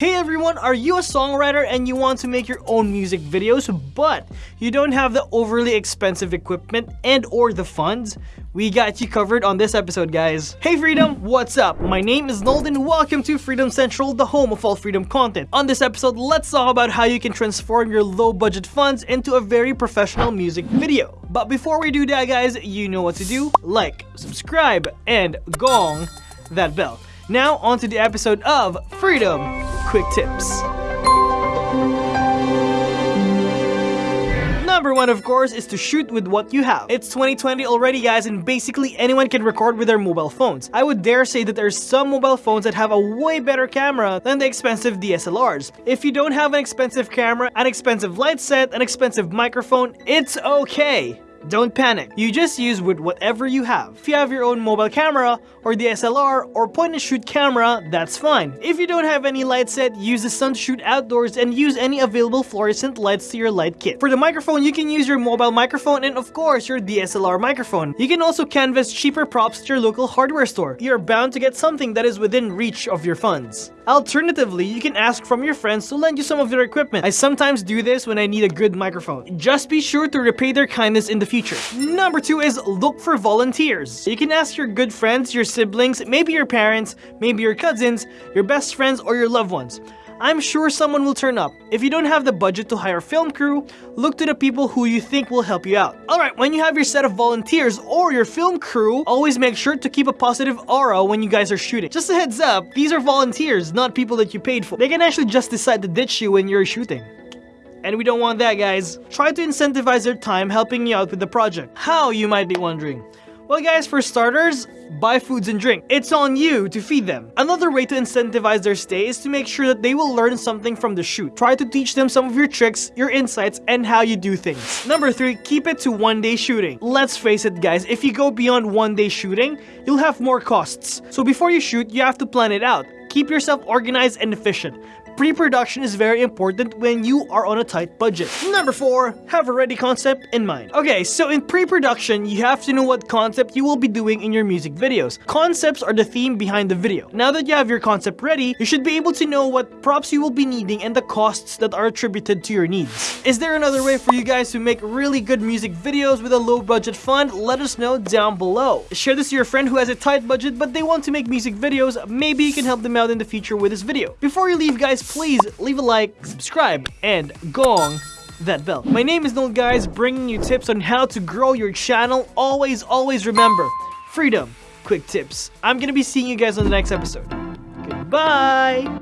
Hey everyone, are you a songwriter and you want to make your own music videos but you don't have the overly expensive equipment and or the funds? We got you covered on this episode guys. Hey Freedom, what's up? My name is Nolden, welcome to Freedom Central, the home of all freedom content. On this episode, let's talk about how you can transform your low budget funds into a very professional music video. But before we do that guys, you know what to do. Like, subscribe, and gong that bell. Now onto the episode of Freedom quick tips. Number one, of course, is to shoot with what you have. It's 2020 already, guys, and basically anyone can record with their mobile phones. I would dare say that there's some mobile phones that have a way better camera than the expensive DSLRs. If you don't have an expensive camera, an expensive light set, an expensive microphone, it's okay. Don't panic, you just use with whatever you have. If you have your own mobile camera, or DSLR, or point and shoot camera, that's fine. If you don't have any light set, use the sun to shoot outdoors and use any available fluorescent lights to your light kit. For the microphone, you can use your mobile microphone and of course your DSLR microphone. You can also canvas cheaper props to your local hardware store. You're bound to get something that is within reach of your funds. Alternatively, you can ask from your friends to lend you some of their equipment. I sometimes do this when I need a good microphone. Just be sure to repay their kindness in the future. Number two is look for volunteers. You can ask your good friends, your siblings, maybe your parents, maybe your cousins, your best friends, or your loved ones. I'm sure someone will turn up. If you don't have the budget to hire a film crew, look to the people who you think will help you out. Alright, when you have your set of volunteers or your film crew, always make sure to keep a positive aura when you guys are shooting. Just a heads up, these are volunteers, not people that you paid for. They can actually just decide to ditch you when you're shooting. And we don't want that guys. Try to incentivize their time helping you out with the project. How, you might be wondering? Well guys, for starters, buy foods and drink. It's on you to feed them. Another way to incentivize their stay is to make sure that they will learn something from the shoot. Try to teach them some of your tricks, your insights, and how you do things. Number 3, keep it to one day shooting. Let's face it guys, if you go beyond one day shooting, you'll have more costs. So before you shoot, you have to plan it out. Keep yourself organized and efficient. Pre-production is very important when you are on a tight budget. Number 4. Have a ready concept in mind. Okay, so in pre-production, you have to know what concept you will be doing in your music videos. Concepts are the theme behind the video. Now that you have your concept ready, you should be able to know what props you will be needing and the costs that are attributed to your needs. Is there another way for you guys to make really good music videos with a low budget fund? Let us know down below. Share this to your friend who has a tight budget but they want to make music videos. Maybe you can help them out in the future with this video. Before you leave guys, please leave a like, subscribe, and gong that bell. My name is Noel guys, bringing you tips on how to grow your channel. Always, always remember, freedom, quick tips. I'm gonna be seeing you guys on the next episode. Goodbye!